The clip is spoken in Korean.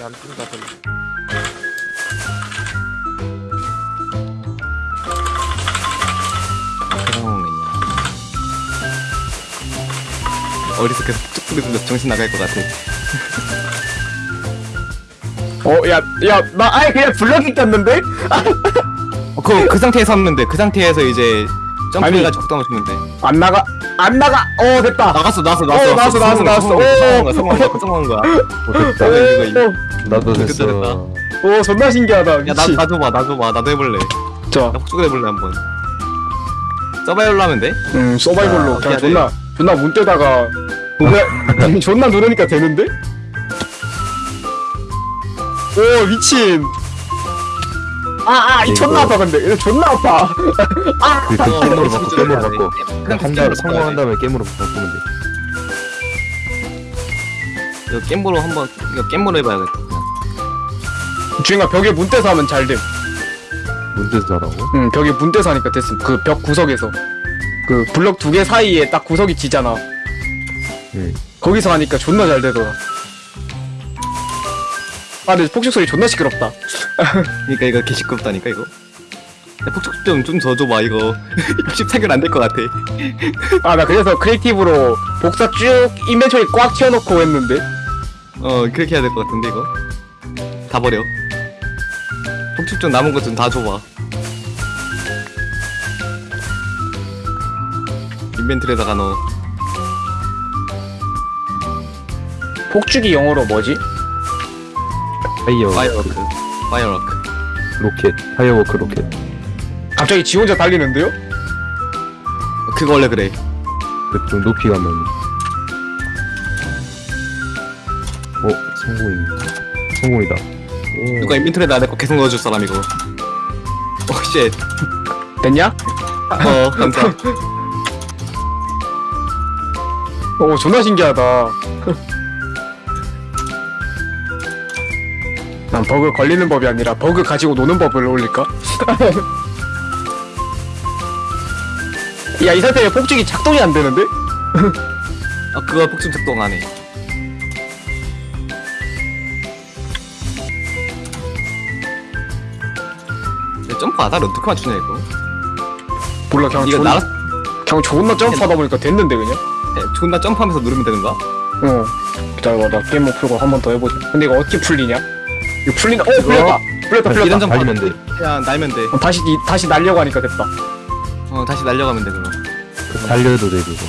어디 먹느냐? 어디서 계속 쭉 부르면서 정신 나갈 것 같아. 어, 야, 야, 나 아예 그냥 블럭이 꼈는데? 어, 그, 그 상태에서 섰는데 그 상태에서 이제 걷다 맞추면 돼 안 나가, 안 나가. 어, 됐다. 나갔어 나왔어 어, 나왔어 나왔어, 나왔어, 나왔어. 성공한 거야 성공한 거야 성공한 거야 어, 됐다 오, 이거, 이거. 오, 나도 됐어 됐다. 오, 존나 신기하다. 야 나, 미치. 나도 봐 나도 봐 나도 해볼래 자, 나 폭죽을 해볼래 한번 서바이벌로 하면 돼? 음, 서바이벌로 아, 그냥 해야 돼. 존나, 존나 문 떼다가 노래, 존나 누르니까 되는데? 오, 미친. 아, 아, 이 이거- 존나 아파, 근데. 이거 존나 아파. 아, 그, 그 어, 게임으로 어, 바꿔 게임으로. 바꿔 그냥 한달 성공한. 다음에 게임으로 바꾸면 돼 이거 겜으로 한번 이거 겜으로 해봐야겠다 주인가 벽에 문 떼서 하면 잘 됨. 문제도 하라고? 응, 벽에 문 떼서 하니까 됐음. 그 벽 구석에서. 그 블럭 두 개 사이에 딱 구석이 지잖아. 응 거기서 하니까 존나 잘 되더라. 아, 근데 폭죽 소리 존나 시끄럽다. 그니까 이거 개 시끄럽다니까 이거. 야, 폭죽 좀좀 더 줘봐 이거. 64개는 안 될 것 같아. 아, 나 그래서 creative로 복사 쭉 inventory 꽉 채워놓고 했는데. 어 그렇게 해야 될 것 같은데 이거. 다 버려. 폭죽 좀 남은 것 좀 다 줘봐. inventory에다가 넣어. 폭죽이 영어로 뭐지? fire firework. firework. rocket. firework rocket. 갑자기 지 혼자 달리는데요? 그거 원래 그래. 그좀 높이 가면. 어 성공이네 성공이다. 오. 누가 인벤트리에다 내거 계속 넣어줄 사람 이거. 오쉣. 됐냐? 어 감사. 오, 존나 신기하다. 난 버그 걸리는 법이 아니라 버그 가지고 노는 법을 올릴까? 야, 이 상태에 폭죽이 작동이 안 되는데? 아 그거 폭죽 작동 안 해 야, 점프 아다를 어떻게 맞추냐 이거 몰라, 그냥 이거 존, 날아 그냥 존나 점프하다 보니까 됐는데, 그냥? 야, 존나 점프하면서 누르면 되는가? 어. 기다려봐, 나 게임 못 풀고 한 번 더 해보자. 근데 이거 어떻게 풀리냐? 이거 풀린다. 어, 풀렸다! 풀렸다, 풀렸다. 이런 점 달리면 돼 그냥 날면 돼 어, 다시, 이- 다시 날려고 하니까 됐다. 어 다시 날려가면 돼 그럼 달려도 돼 그거